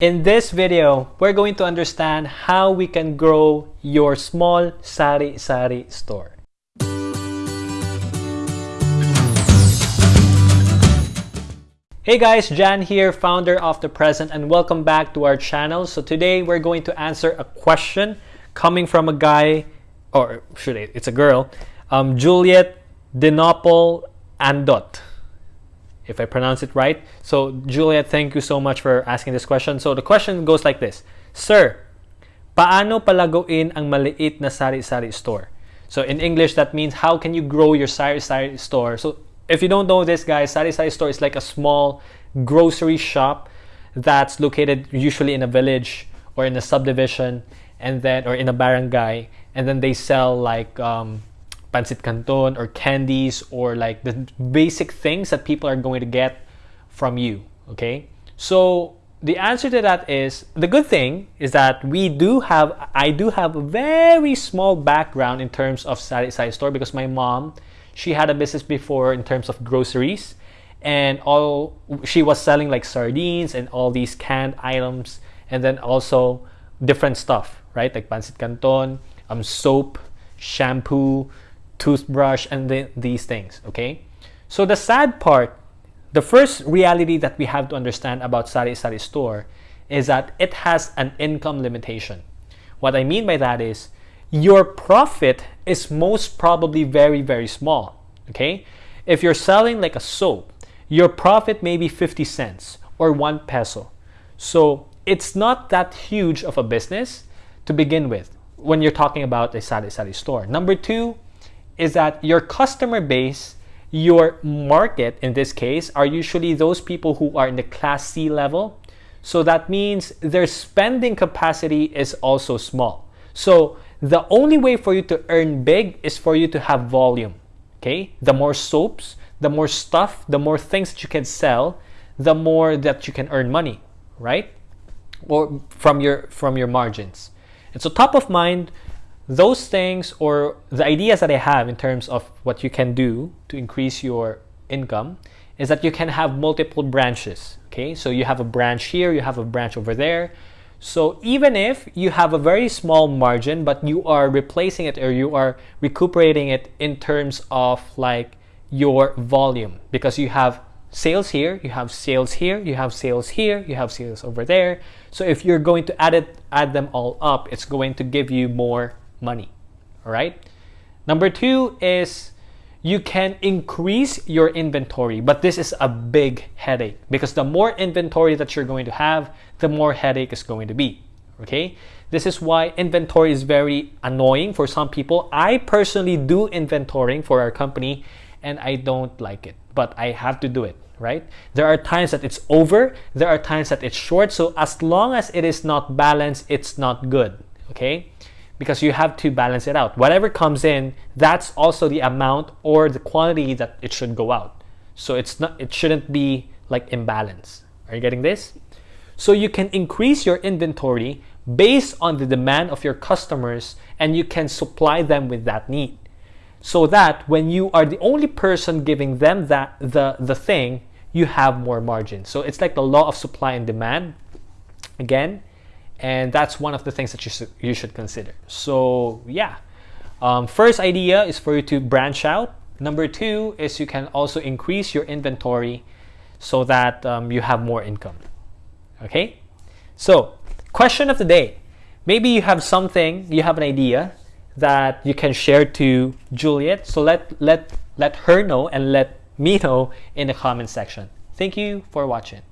In this video, we're going to understand how we can grow your small sari-sari store. Hey guys, Jan here, founder of The Present, and welcome back to our channel. So today we're going to answer a question coming from a guy, or should I, it's a girl, um, Juliet Dinopol Andot if I pronounce it right. So Juliet, thank you so much for asking this question. So the question goes like this. Sir, paano palaguin ang maliit na sari-sari store? So in English, that means how can you grow your sari-sari store? So if you don't know this, guys, sari-sari store is like a small grocery shop that's located usually in a village or in a subdivision and then or in a barangay and then they sell like um, pancit canton or candies or like the basic things that people are going to get from you okay? So the answer to that is the good thing is that we do have i do have a very small background in terms of side, sari store because my mom she had a business before in terms of groceries and all she was selling like sardines and all these canned items and then also different stuff right? Like pancit canton um soap shampoo toothbrush, and the, these things, okay? So the sad part, the first reality that we have to understand about Sari Sari store is that it has an income limitation. What I mean by that is your profit is most probably very, very small, okay? If you're selling like a soap, your profit may be 50 cents or 1 peso. So it's not that huge of a business to begin with when you're talking about a Sari Sari store. Number two, is that your customer base, your market in this case, are usually those people who are in the class C level. So that means their spending capacity is also small. So the only way for you to earn big is for you to have volume. Okay, the more soaps, the more stuff, the more things that you can sell, the more that you can earn money, right? Or from your from your margins. And so top of mind, those things or the ideas that I have in terms of what you can do to increase your income is that you can have multiple branches. Okay, so you have a branch here, you have a branch over there. So even if you have a very small margin, but you are replacing it or you are recuperating it in terms of like your volume because you have sales here, you have sales here, you have sales here, you have sales over there. So if you're going to add it, add them all up, it's going to give you more money. All right. Number two is you can increase your inventory, but this is a big headache because the more inventory that you're going to have, the more headache is going to be. Okay. This is why inventory is very annoying for some people. I personally do inventorying for our company and I don't like it, but I have to do it, right? There are times that it's over, there are times that it's short. So as long as it is not balanced, it's not good, okay? Because you have to balance it out. Whatever comes in, that's also the amount or the quantity that it should go out. So it's not it shouldn't be like imbalance. Are you getting this? So you can increase your inventory based on the demand of your customers and you can supply them with that need. So that when you are the only person giving them that the the thing, you have more margin. So it's like the law of supply and demand. Again, and that's one of the things that you should, you should consider. So yeah. Um, first idea is for you to branch out. Number two is you can also increase your inventory so that um, you have more income. Okay? So question of the day. Maybe you have something you have an idea that you can share to Juliet. So let let let her know and let me know in the comment section. Thank you for watching